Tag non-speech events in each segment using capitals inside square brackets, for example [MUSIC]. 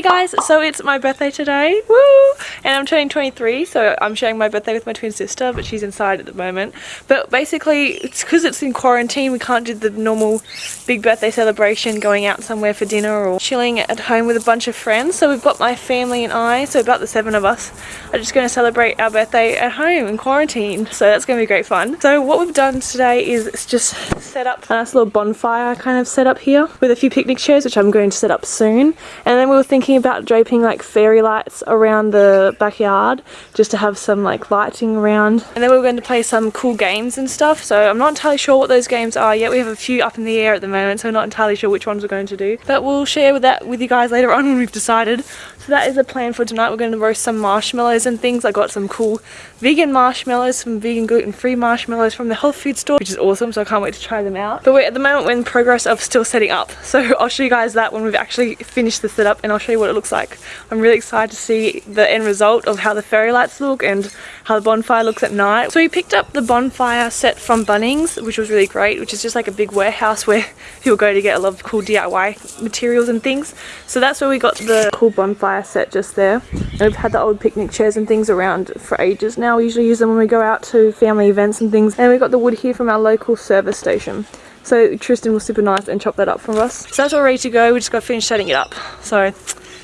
Hey guys, so it's my birthday today, woo! And I'm turning 23, so I'm sharing my birthday with my twin sister, but she's inside at the moment. But basically, it's because it's in quarantine, we can't do the normal big birthday celebration, going out somewhere for dinner or chilling at home with a bunch of friends. So we've got my family and I, so about the seven of us, are just going to celebrate our birthday at home in quarantine. So that's going to be great fun. So what we've done today is just set up a nice little bonfire kind of set up here with a few picnic chairs, which I'm going to set up soon. And then we were thinking thinking about draping like fairy lights around the backyard just to have some like lighting around. And then we are going to play some cool games and stuff. So I'm not entirely sure what those games are yet. We have a few up in the air at the moment, so I'm not entirely sure which ones we're going to do. But we'll share with that with you guys later on [LAUGHS] when we've decided. So that is the plan for tonight. We're going to roast some marshmallows and things. I got some cool vegan marshmallows, some vegan gluten-free marshmallows from the health food store, which is awesome. So I can't wait to try them out. But we're at the moment we're in progress of still setting up. So [LAUGHS] I'll show you guys that when we've actually finished the setup and I'll show you what it looks like. I'm really excited to see the end result of how the fairy lights look and how the bonfire looks at night. So we picked up the bonfire set from Bunnings, which was really great, which is just like a big warehouse where [LAUGHS] people go to get a lot of cool DIY materials and things. So that's where we got the cool bonfire set just there. And we've had the old picnic chairs and things around for ages now. We usually use them when we go out to family events and things. And we got the wood here from our local service station. So Tristan was super nice and chopped that up for us. So that's all ready to go. We just got to finish setting it up. So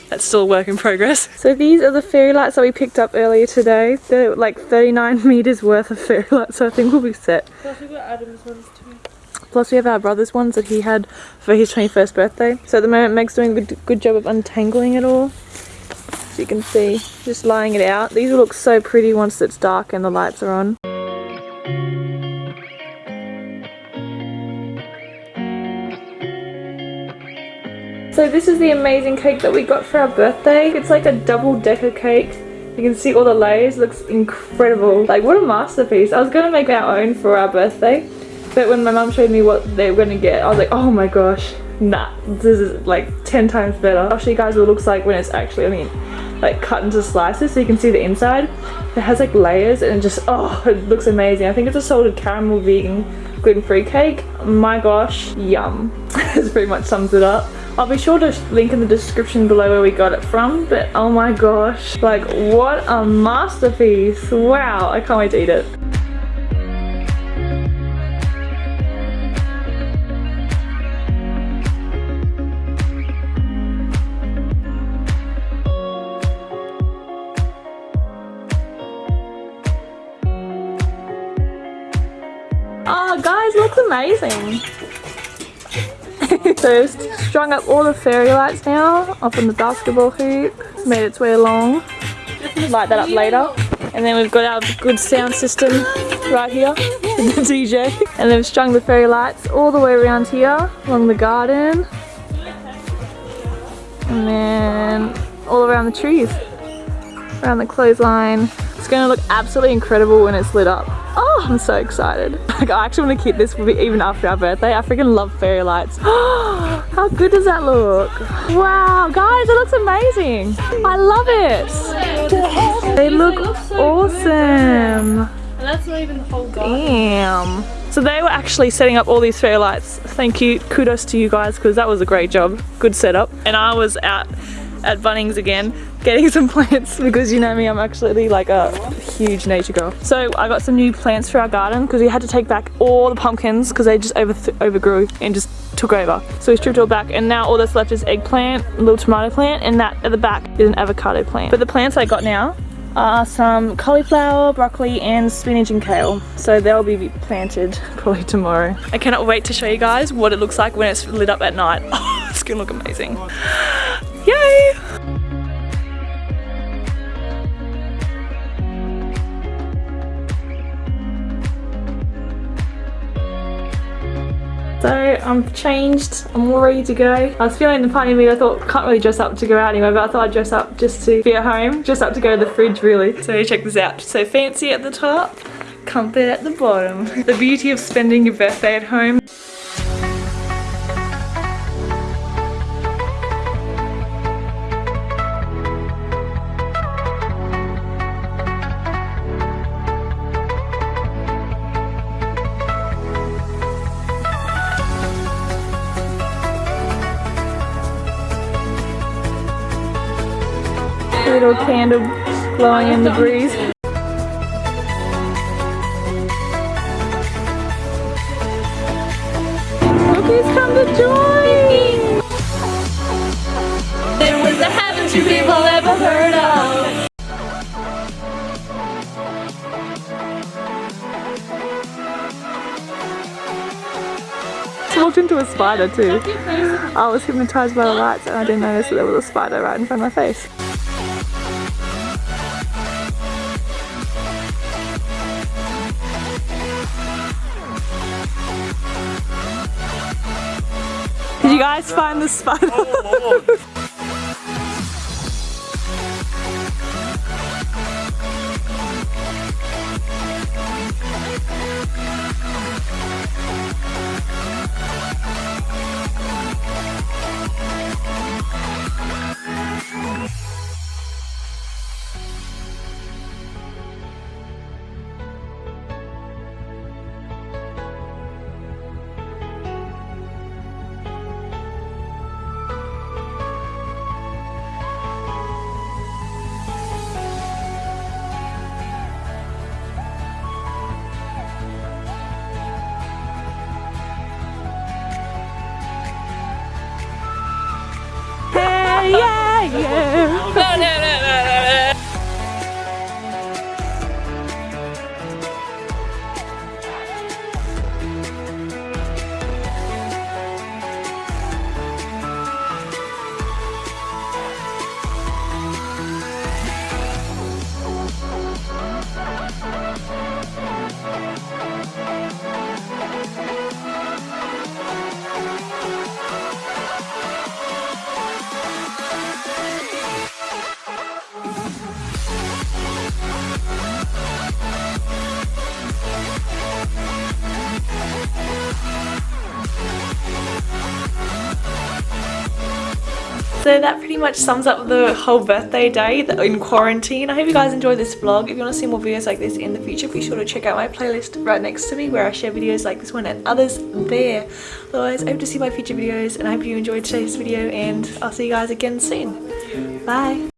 that's still a work in progress. [LAUGHS] So these are the fairy lights that we picked up earlier today. They're like 39 [LAUGHS] meters worth of fairy lights, so I think we'll be set. Plus we got Adam's ones too. Plus we have our brother's ones that he had for his 21st birthday. So at the moment Meg's doing a good, good job of untangling it all so you can see just laying it out these will look so pretty once it's dark and the lights are on so this is the amazing cake that we got for our birthday it's like a double decker cake you can see all the layers it looks incredible like what a masterpiece i was gonna make our own for our birthday but when my mum showed me what they were gonna get i was like oh my gosh nah this is like 10 times better i'll show you guys what it looks like when it's actually i mean like cut into slices so you can see the inside. It has like layers and it just, oh, it looks amazing. I think it's a salted caramel vegan gluten-free cake. My gosh, yum. [LAUGHS] this pretty much sums it up. I'll be sure to link in the description below where we got it from, but oh my gosh, like what a masterpiece. Wow, I can't wait to eat it. Oh guys, looks amazing. [LAUGHS] so strung up all the fairy lights now up on the basketball hoop. Made its way along. Light that up later. And then we've got our good sound system right here with the [LAUGHS] DJ. And then we've strung the fairy lights all the way around here along the garden. And then all around the trees. Around the clothesline. It's going to look absolutely incredible when it's lit up. Oh, I'm so excited. Like, I actually want to keep this even after our birthday. I freaking love fairy lights. [GASPS] How good does that look? Wow, guys, it looks amazing. I love it. They look awesome. And that's not even the whole garden. Damn. So they were actually setting up all these fairy lights. Thank you. Kudos to you guys because that was a great job. Good setup. And I was out at Bunnings again getting [LAUGHS] some plants because you know me I'm actually like a huge nature girl so I got some new plants for our garden because we had to take back all the pumpkins because they just over overgrew and just took over so we stripped all back and now all that's left is eggplant little tomato plant and that at the back is an avocado plant but the plants I got now are some cauliflower, broccoli and spinach and kale. So they'll be planted [LAUGHS] probably tomorrow. I cannot wait to show you guys what it looks like when it's lit up at night. [LAUGHS] Oh, it's gonna look amazing. Yay! So I'm changed, I'm all ready to go. I was feeling the party mood, I thought can't really dress up to go out anywhere, but I thought I'd dress up just to be at home, dress up to go to the fridge really. So check this out. So fancy at the top, comfort at the bottom. The beauty of spending your birthday at home. Little candle glowing in the breeze. Look who's come to join! There was a haven't you people ever heard of? I walked into a spider too. I was hypnotized by the lights and I didn't notice that there was a spider right in front of my face. Did you guys find the spider? So that pretty much sums up the whole birthday day in quarantine. I hope you guys enjoyed this vlog. If you want to see more videos like this in the future, be sure to check out my playlist right next to me where I share videos like this one and others there. Otherwise, I hope to see my future videos and I hope you enjoyed today's video and I'll see you guys again soon. Bye!